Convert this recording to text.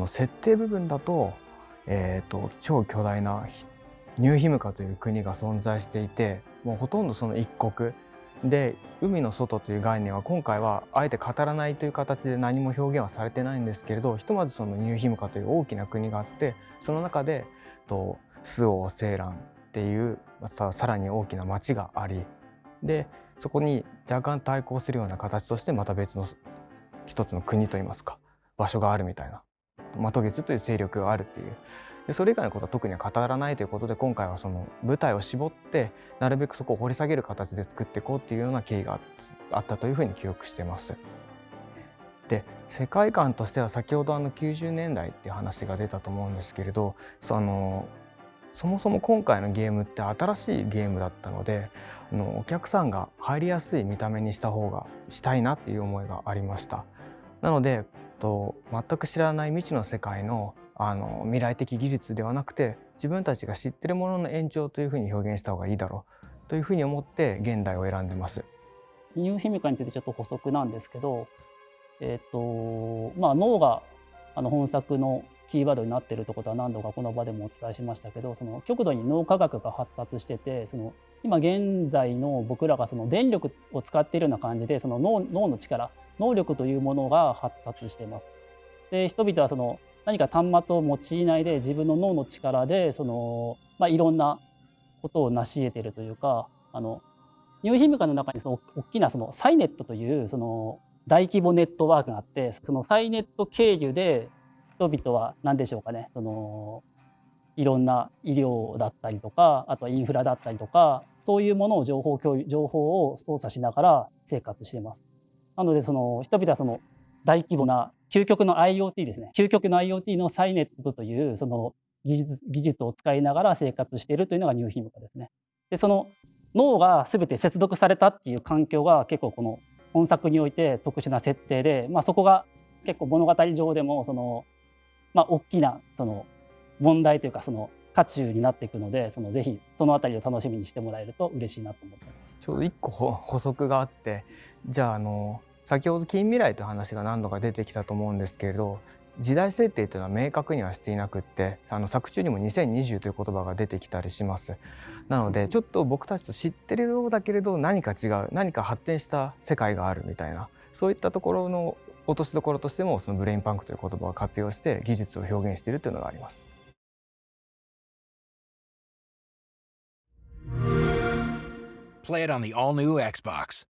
の設定部分だと,、えーと、超巨大なニューヒムカという国が存在していてもうほとんどその一国。で海の外という概念は今回はあえて語らないという形で何も表現はされてないんですけれどひとまずそのニューヒムカという大きな国があってその中でと周防青蘭っていうまたさらに大きな町がありでそこに若干対抗するような形としてまた別の一つの国といいますか場所があるみたいな。マトゲツという勢力があるっていうでそれ以外のことは特には語らないということで今回はその舞台を絞ってなるべくそこを掘り下げる形で作っていこうっていうような経緯があったというふうに記憶してます。で世界観としては先ほどあの90年代っていう話が出たと思うんですけれどそのそもそも今回のゲームって新しいゲームだったのであのお客さんが入りやすい見た目にした方がしたいなっていう思いがありました。なのでと全く知らない未知の世界のあの未来的技術ではなくて自分たちが知ってるものの延長というふうに表現した方がいいだろうというふうに思って現代を選んでます。ニューヒミカについてちょっと補足なんですけど、えっ、ー、とまあ、脳があの本作のキーワードになってるということは何度かこの場でもお伝えしましたけどその極度に脳科学が発達しててその今現在の僕らがその電力を使っているような感じでその脳の力能力というものが発達しています。で人々はその何か端末を用いないで自分の脳の力でその、まあ、いろんなことを成し得てるというかあのニューヒムカの中にその大きなそのサイネットというその大規模ネットワークがあってそのサイネット経由で人々は何でしょうかねそのいろんな医療だったりとかあとはインフラだったりとかそういうものを情報共有情報を操作しながら生活しています。なのでその人々はその大規模な究極の IoT ですね究極の IoT のサイネットというその技術技術を使いながら生活しているというのがニューヒムカですね。でその脳が全て接続されたっていう環境が結構この本作において特殊な設定で、まあ、そこが結構物語上でもその、まあ、大きなその問題というかその渦中になっていくのでそのぜひその辺りを楽しみにしてもらえると嬉しいなと思ってます。ちょうど一個補足があってじゃああの先ほど近未来という話が何度か出てきたと思うんですけれど時代設定というのは明確にはしていなくってあの作中にも2020という言葉が出てきたりしますなのでちょっと僕たちと知ってるようだけれど何か違う何か発展した世界があるみたいなそういったところの落としどころとしてもそのブレインパンクという言葉を活用して技術を表現しているというのがあります。Play it on the all new Xbox.